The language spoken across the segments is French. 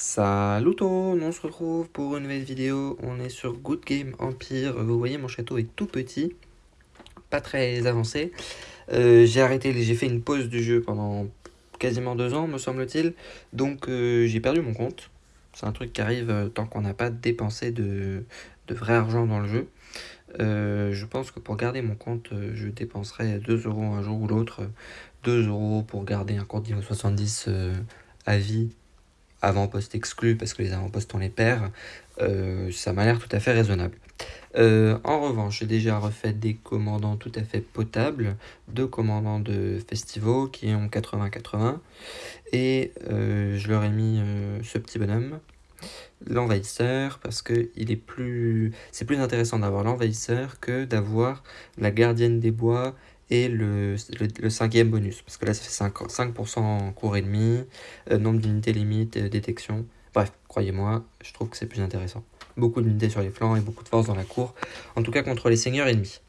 Salut tout, on se retrouve pour une nouvelle vidéo, on est sur Good Game Empire, vous voyez mon château est tout petit, pas très avancé, euh, j'ai arrêté, j'ai fait une pause du jeu pendant quasiment deux ans me semble-t-il, donc euh, j'ai perdu mon compte, c'est un truc qui arrive euh, tant qu'on n'a pas dépensé de, de, vrai argent dans le jeu, je pense que pour garder mon compte je dépenserai 2 euros un jour ou l'autre, 2 euros pour garder un compte niveau 70 à vie avant-poste exclu parce que les avant-postes on les perd, euh, ça m'a l'air tout à fait raisonnable. Euh, en revanche, j'ai déjà refait des commandants tout à fait potables, deux commandants de Festivo qui ont 80-80, et euh, je leur ai mis ce petit bonhomme, l'envahisseur, parce que plus, c'est plus intéressant d'avoir l'envahisseur que d'avoir la gardienne des bois et le, le, cinquième bonus, parce que là ça fait 5%, 5 en cours et demi, euh, nombre d'unités limite, euh, détection, bref, croyez-moi, je trouve que c'est plus intéressant. Beaucoup d'unités sur les flancs et beaucoup de force dans la cour, en tout cas contre les seigneurs ennemis.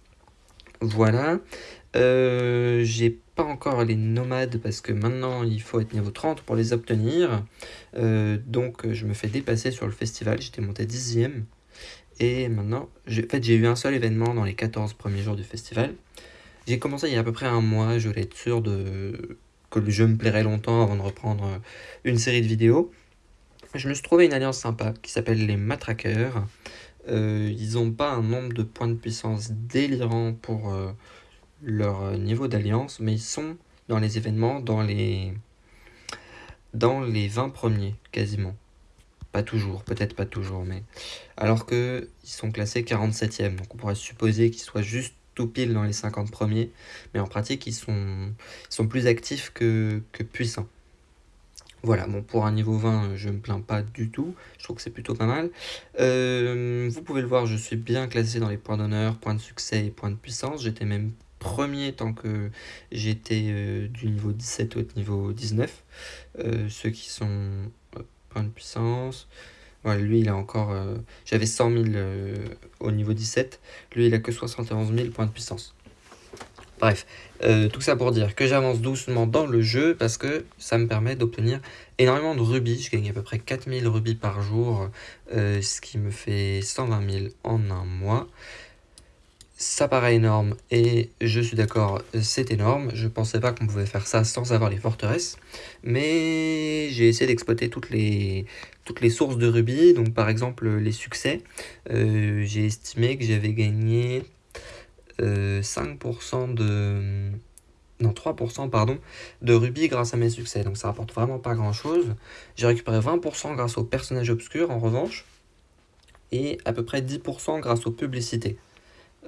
Voilà, euh, j'ai pas encore les nomades parce que maintenant il faut être niveau 30 pour les obtenir, donc je me fais dépasser sur le festival, j'étais monté 10ème, et maintenant, en fait j'ai eu un seul événement dans les 14 premiers jours du festival, j'ai commencé il y a à peu près un mois, je voulais être sûr de... que le jeu me plairait longtemps avant de reprendre euh, une série de vidéos. Je me suis trouvé une alliance sympa qui s'appelle les Matraqueurs. Euh, ils n'ont pas un nombre de points de puissance délirant pour euh, leur niveau d'alliance, mais ils sont dans les événements dans les, dans les 20 premiers, quasiment. Pas toujours, peut-être pas toujours, mais... Alors qu'ils sont classés 47e, donc on pourrait supposer qu'ils soient juste pile dans les 50 premiers, mais en pratique, ils sont, sont plus actifs que, que puissants. Voilà, bon, pour un niveau 20, je me plains pas du tout. Je trouve que c'est plutôt pas mal. Euh, vous pouvez le voir, je suis bien classé dans les points d'honneur, points de succès et points de puissance. J'étais même premier tant que j'étais euh, du niveau 17 au niveau 19. Euh, ceux qui sont points de puissance, lui, il a encore... Euh, j'avais 100 000 euh, au niveau 17. Lui, il a que 71 000 points de puissance. Bref, euh, tout ça pour dire que j'avance doucement dans le jeu parce que ça me permet d'obtenir énormément de rubis. Je gagne à peu près 4000 rubis par jour, ce qui me fait 120 000 en un mois. Ça paraît énorme et je suis d'accord, c'est énorme. Je pensais pas qu'on pouvait faire ça sans avoir les forteresses. Mais j'ai essayé d'exploiter toutes les, toutes les sources de rubis. Donc par exemple les succès. Euh, j'ai estimé que j'avais gagné 5% euh, de... Non, 3% pardon, de rubis grâce à mes succès. Donc ça rapporte vraiment pas grand chose. J'ai récupéré 20% grâce aux personnages obscurs en revanche. Et à peu près 10% grâce aux publicités.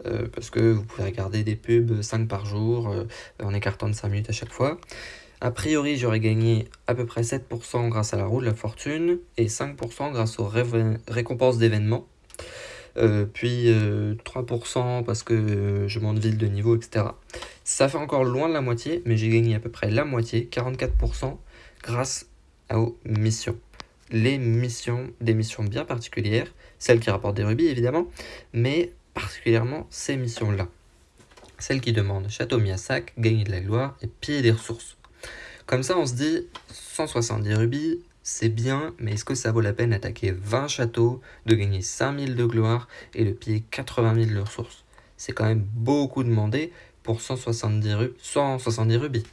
Euh, parce que vous pouvez regarder des pubs 5 par jour euh, en écartant de 5 minutes à chaque fois. A priori, j'aurais gagné à peu près 7% grâce à la roue de la fortune et 5% grâce aux récompenses d'événements. Euh, puis 3% parce que je monte ville de niveau, etc. Ça fait encore loin de la moitié, mais j'ai gagné à peu près la moitié, 44%, grâce aux missions. Les missions, des missions bien particulières, celles qui rapportent des rubis évidemment, mais particulièrement ces missions-là. Celles qui demandent Château Miasac, gagner de la gloire et piller des ressources. Comme ça, on se dit 170 rubis, c'est bien, mais est-ce que ça vaut la peine d'attaquer 20 châteaux, de gagner 5000 de gloire et de piller 80 000 de ressources? C'est quand même beaucoup demandé pour 170, 170 rubis.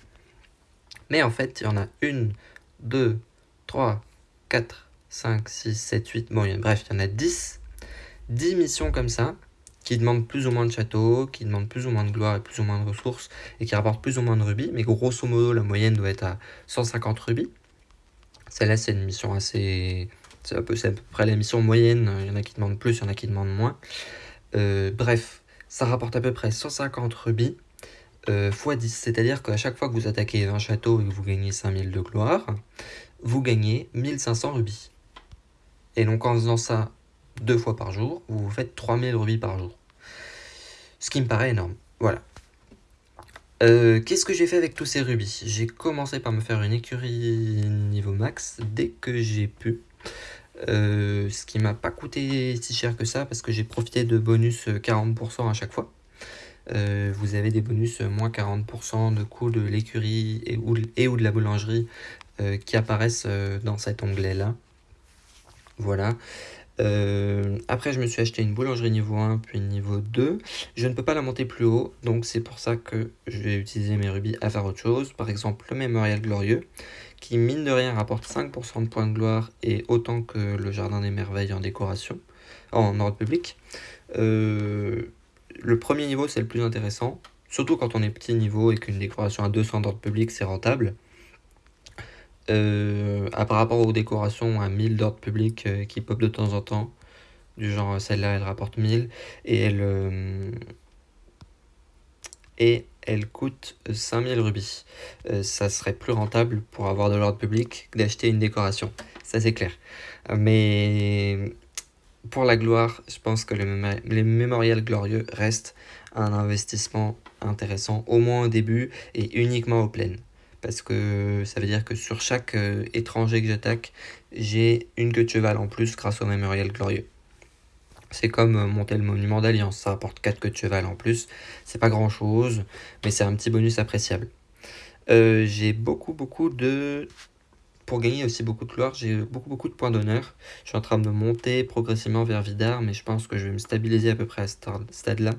Mais en fait, il y en a une, deux, trois, 4, 5, 6, 7, 8, bon, bref, il y en a 10. 10 missions comme ça, qui demande plus ou moins de châteaux, qui demande plus ou moins de gloire et plus ou moins de ressources, et qui rapporte plus ou moins de rubis, mais grosso modo, la moyenne doit être à 150 rubis. Celle-là, c'est une mission assez... C'est à, peu, près la mission moyenne, il y en a qui demandent plus, il y en a qui demandent moins. Euh, bref, ça rapporte à peu près 150 rubis euh, x 10, c'est-à-dire qu'à chaque fois que vous attaquez un château et que vous gagnez 5000 de gloire, vous gagnez 1500 rubis. Et donc en faisant ça deux fois par jour, vous vous faites 3000 rubis par jour. Ce qui me paraît énorme. Voilà. Euh, qu'est-ce que j'ai fait avec tous ces rubis? J'ai commencé par me faire une écurie niveau max dès que j'ai pu. Euh, ce qui m'a pas coûté si cher que ça parce que j'ai profité de bonus 40% à chaque fois. Euh, vous avez des bonus moins 40% de coût de l'écurie et, et, ou de la boulangerie qui apparaissent dans cet onglet là. Voilà. Euh, après, je me suis acheté une boulangerie niveau 1, puis niveau 2. Je ne peux pas la monter plus haut, donc c'est pour ça que je vais utiliser mes rubis à faire autre chose. Par exemple, le Mémorial Glorieux, qui mine de rien rapporte 5% de points de gloire et autant que le Jardin des Merveilles en décoration, en ordre public. Euh, le premier niveau, c'est le plus intéressant, surtout quand on est petit niveau et qu'une décoration à 200 d'ordre public, c'est rentable. Euh, par rapport aux décorations à 1000 d'ordre public euh, qui pop de temps en temps, du genre celle-là elle rapporte 1000 et elle, euh, et elle coûte 5000 rubis. ça serait plus rentable pour avoir de l'ordre public d'acheter une décoration, ça c'est clair. Mais pour la gloire, je pense que les mémorial glorieux restent un investissement intéressant, au moins au début et uniquement au plein parce que ça veut dire que sur chaque euh, étranger que j'attaque, j'ai une queue de cheval en plus grâce au mémorial glorieux. C'est comme euh, monter le monument d'alliance, ça apporte 4 queues de cheval en plus, c'est pas grand chose, mais c'est un petit bonus appréciable. Euh, j'ai beaucoup beaucoup de pour gagner aussi beaucoup de gloire, j'ai beaucoup beaucoup de points d'honneur. Je suis en train de monter progressivement vers Vidar, mais je pense que je vais me stabiliser à peu près à ce stade-là.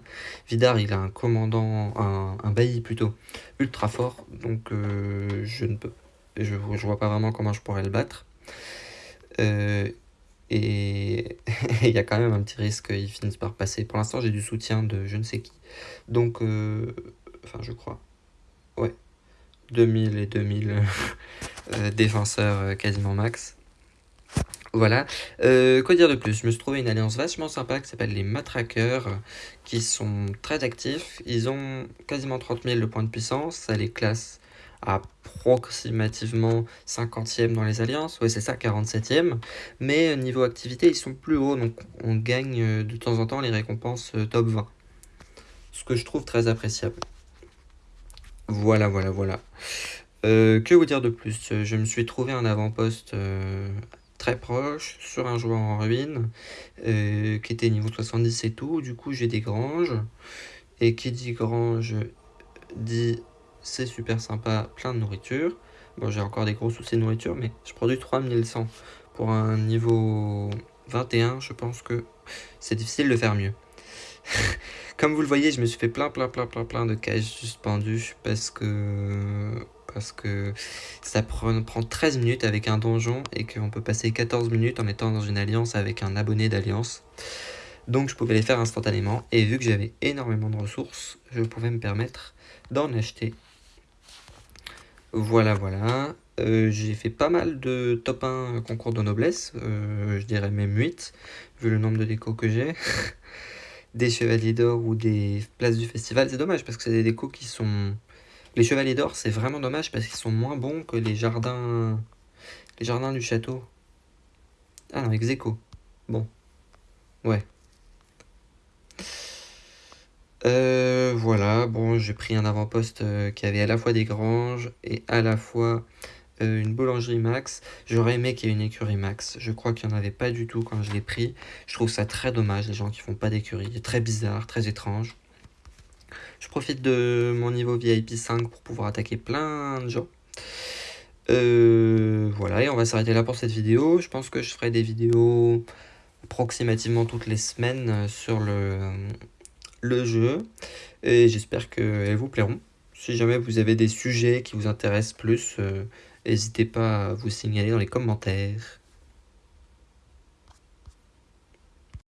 Vidar, il a un commandant, un, bailli plutôt, ultra fort, donc euh, je ne peux, je, vois pas vraiment comment je pourrais le battre. Euh, et il y a quand même un petit risque qu'il finisse par passer. Pour l'instant, j'ai du soutien de je ne sais qui. Donc, euh, enfin, je crois. Ouais, 2000 et 2000 euh, défenseurs euh, quasiment max. Voilà. Euh, quoi dire de plus? Je me suis trouvé une alliance vachement sympa qui s'appelle les Matraqueurs, qui sont très actifs. Ils ont quasiment 30 000 de points de puissance. Ça les classe approximativement 50e dans les alliances. Ouais, c'est ça, 47e. Mais niveau activité, ils sont plus hauts. Donc on gagne de temps en temps les récompenses top 20. Ce que je trouve très appréciable. Voilà, voilà, voilà. Euh, que vous dire de plus? Je me suis trouvé un avant-poste euh, très proche sur un joueur en ruine euh, qui était niveau 70 et tout. Du coup, j'ai des granges. Et qui dit grange dit c'est super sympa, plein de nourriture. Bon, j'ai encore des gros soucis de nourriture, mais je produis 3100 pour un niveau 21. Je pense que c'est difficile de faire mieux. Comme vous le voyez, je me suis fait plein, plein, plein, plein, plein de cages suspendues parce que parce que ça prend, prend 13 minutes avec un donjon et qu'on peut passer 14 minutes en étant dans une alliance avec un abonné d'alliance. Donc je pouvais les faire instantanément et vu que j'avais énormément de ressources, je pouvais me permettre d'en acheter. Voilà, voilà. Euh, j'ai fait pas mal de top 1 concours de noblesse, euh, je dirais même 8, vu le nombre de décos que j'ai. des chevaliers d'or ou des places du festival, c'est dommage parce que c'est des décos qui sont... Les chevaliers d'or, c'est vraiment dommage parce qu'ils sont moins bons que les jardins... Les jardins du château. Ah non, Execo. Bon. Ouais. Euh, voilà, bon, j'ai pris un avant-poste euh, qui avait à la fois des granges et à la fois euh, une boulangerie max. J'aurais aimé qu'il y ait une écurie max. Je crois qu'il n'y en avait pas du tout quand je l'ai pris. Je trouve ça très dommage, les gens qui font pas d'écurie. Très bizarre, très étrange. Je profite de mon niveau VIP 5 pour pouvoir attaquer plein de gens. Euh, voilà, et on va s'arrêter là pour cette vidéo. Je pense que je ferai des vidéos approximativement toutes les semaines sur le, jeu. Et j'espère qu'elles vous plairont. Si jamais vous avez des sujets qui vous intéressent plus, euh, N'hésitez pas à vous signaler dans les commentaires.